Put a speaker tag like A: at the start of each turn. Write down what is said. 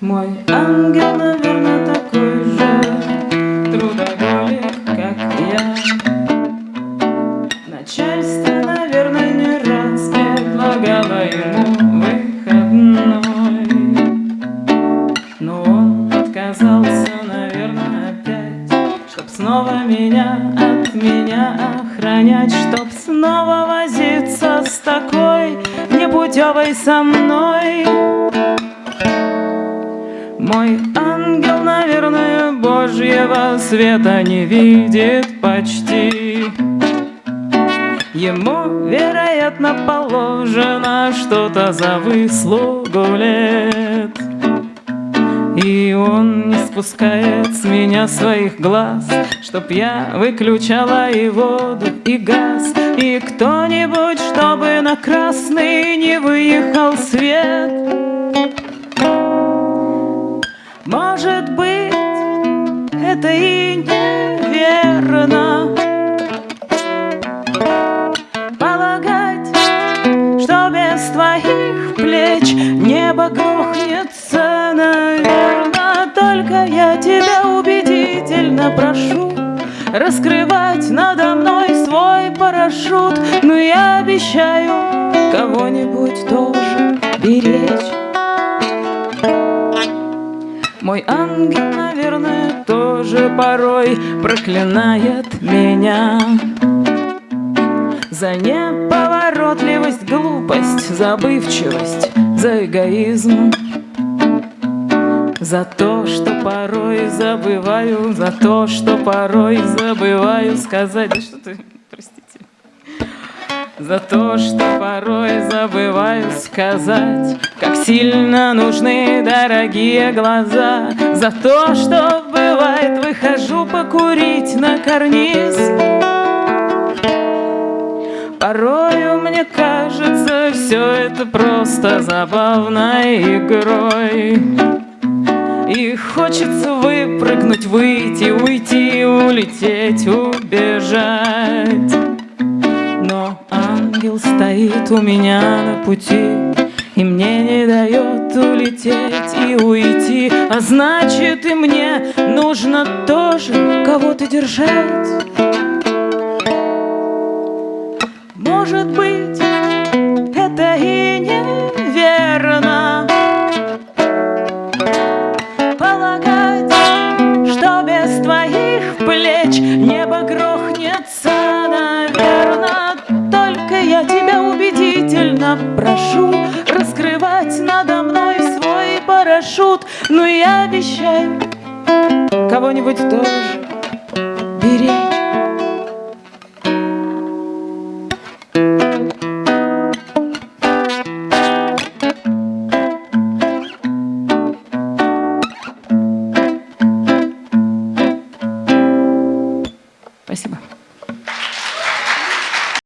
A: Мой ангел, наверное, такой же трудоголик, как я. Начальство, наверное, не раз предлагало ему выходной. Но он отказался, наверное, опять Чтоб снова меня от меня охранять Чтоб снова возиться с такой непутевой со мной мой ангел, наверное, Божьего света не видит почти. Ему, вероятно, положено что-то за выслугу лет. И он не спускает с меня своих глаз, Чтоб я выключала и воду, и газ, И кто-нибудь, чтобы на красный не выехал свет. Может быть, это и неверно. Полагать, что без твоих плеч Небо грохнется, наверно. Только я тебя убедительно прошу Раскрывать надо мной свой парашют. Но я обещаю кого-нибудь тоже тоже порой проклинает меня. За неповоротливость, глупость, забывчивость, за эгоизм. За то, что порой забываю, за то, что порой забываю сказать. Да что ты, простите. За то, что порой забываю сказать Как сильно нужны дорогие глаза. За то, что бывает выхожу покурить на карниз. Порою мне кажется все это просто забавной игрой. И хочется выпрыгнуть, выйти, уйти, улететь, убежать. Но ангел стоит у меня на пути И мне не дает улететь и уйти. А значит и мне нужно тоже кого-то держать. Может быть, это и неверно. Полагать, что без твоих плеч небо грохнется убедительно прошу Раскрывать надо мной я шут, но ну я обещаю кого-нибудь тоже беречь. Спасибо.